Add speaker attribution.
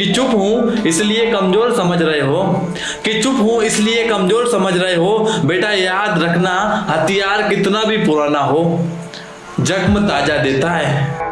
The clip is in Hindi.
Speaker 1: कि चुप हूँ, इसलिए कमज़ोर समझ रहे हो। कि चुप हूँ, इसलिए कमज़ोर समझ रहे हो। बेटा, याद रखना, हथियार कितना भी पुराना हो, जख्म ताज़ा देता है।